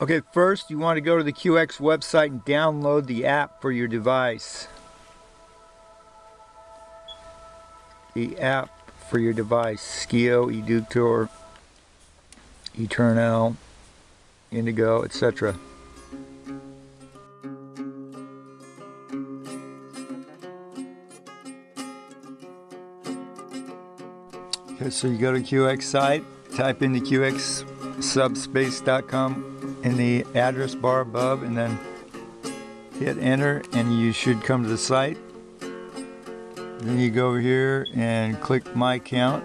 Okay, first you want to go to the QX website and download the app for your device. The app for your device, SCIO, Eductor, Eternal, Indigo, etc. Okay, so you go to QX site, type in the qxsubspace.com in the address bar above, and then hit enter, and you should come to the site. Then you go over here and click My Account.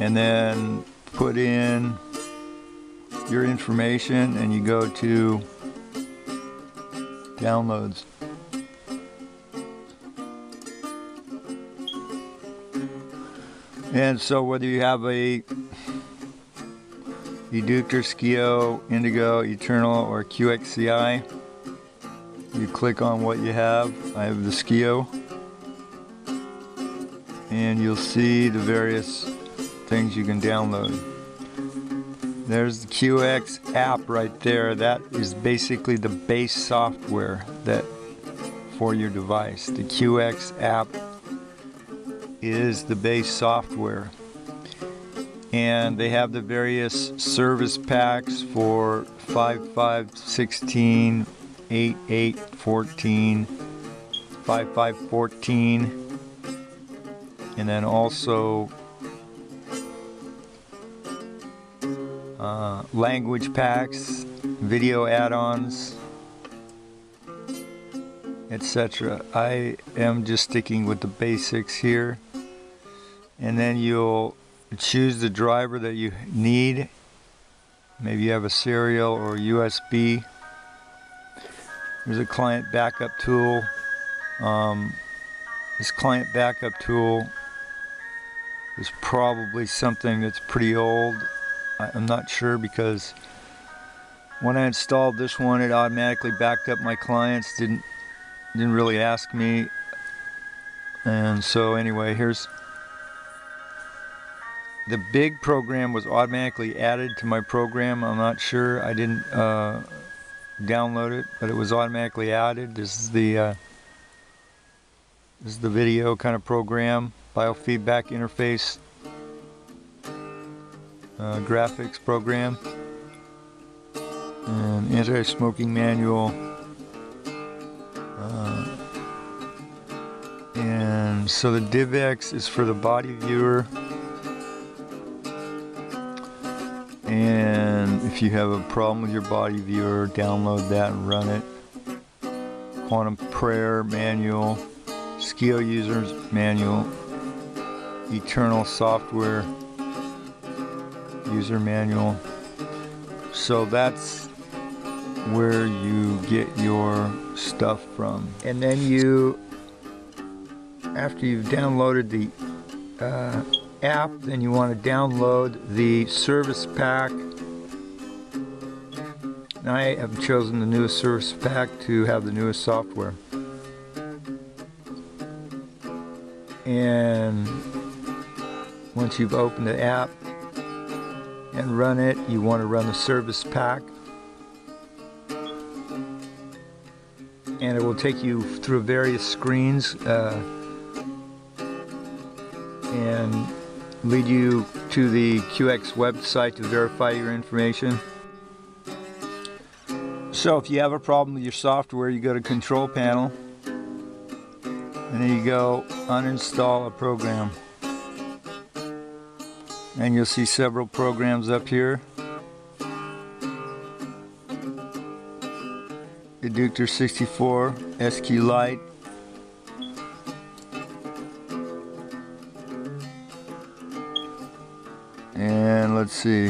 And then put in your information and you go to downloads. And so whether you have a Eductor, SCIO, Indigo, Eternal, or QXCI, you click on what you have. I have the SCIO. And you'll see the various things you can download. There's the QX app right there. That is basically the base software that for your device. The QX app is the base software. And they have the various service packs for 5516, 8814, 5514, and then also uh, language packs, video add-ons, etc. I am just sticking with the basics here and then you'll choose the driver that you need. Maybe you have a serial or USB there's a client backup tool. Um, this client backup tool is probably something that's pretty old. I'm not sure because when I installed this one it automatically backed up my clients didn't didn't really ask me. And so anyway here's the big program was automatically added to my program. I'm not sure. I didn't uh, download it, but it was automatically added. This is the uh, this is the video kind of program, biofeedback interface uh, graphics program, and anti-smoking manual. Uh, and so the DivX is for the body viewer. You have a problem with your body viewer, download that and run it. Quantum Prayer Manual, SCIO Users Manual, Eternal Software User Manual. So that's where you get your stuff from. And then you, after you've downloaded the uh, app, then you want to download the service pack. I have chosen the newest service pack to have the newest software. And once you've opened the app and run it, you want to run the service pack. And it will take you through various screens uh, and lead you to the QX website to verify your information. So if you have a problem with your software, you go to Control Panel, and then you go Uninstall a program. And you'll see several programs up here. Eductor 64, SQ SQLite, and let's see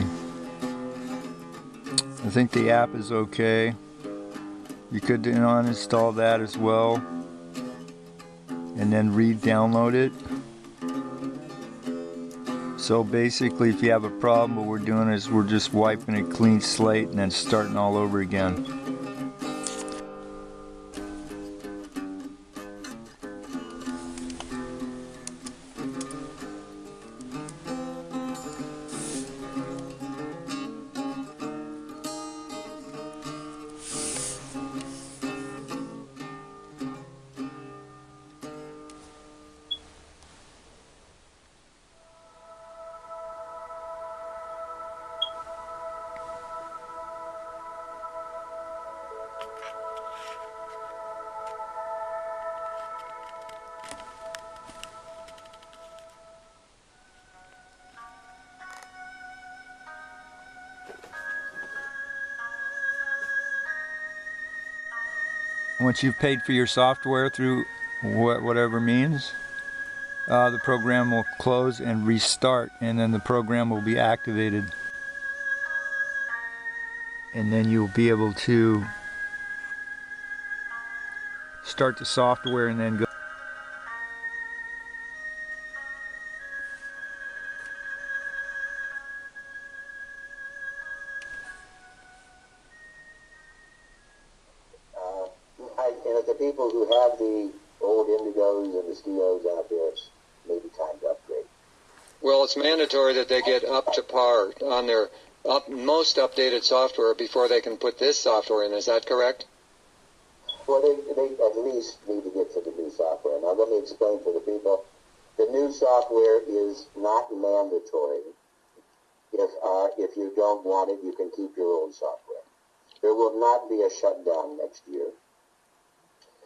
I think the app is okay you could uninstall that as well and then re-download it. So basically if you have a problem what we're doing is we're just wiping a clean slate and then starting all over again once you've paid for your software through wha- whatever means, uh, the program will close and restart, and then the program will be activated. And then you'll be able to start the software and then go. And if the people who have the old Indigos and the Steos out there, it's maybe time to upgrade. Well, it's mandatory that they get up to par on their up, most updated software before they can put this software in. Is that correct? Well, they, they at least need to get to the new software. Now, let me explain to the people. The new software is not mandatory. If, uh, if you don't want it, you can keep your old software. There will not be a shutdown next year.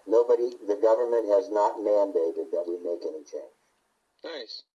Nobody, the government has not mandated that we make any change. Nice.